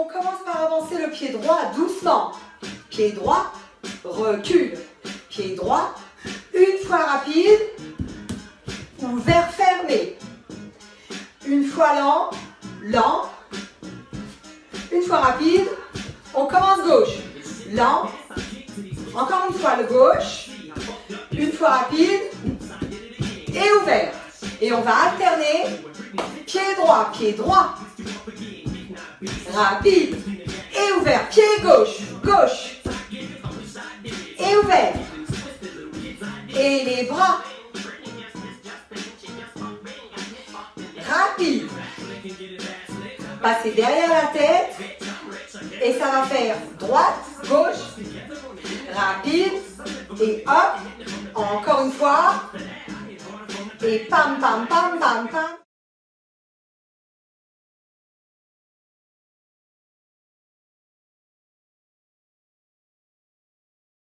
On commence par avancer le pied droit doucement. Pied droit, recule. Pied droit, une fois rapide, ouvert, fermé. Une fois lent, lent. Une fois rapide, on commence gauche. Lent. Encore une fois le gauche. Une fois rapide. Et ouvert. Et on va alterner. Pied droit, pied droit. Rapide. Et ouvert. Pied gauche, gauche. Et ouvert. Et les bras. Rapide. Passez derrière la tête. Et ça va faire droite, gauche, rapide. Et hop, encore une fois. Et pam, pam, pam, pam, pam.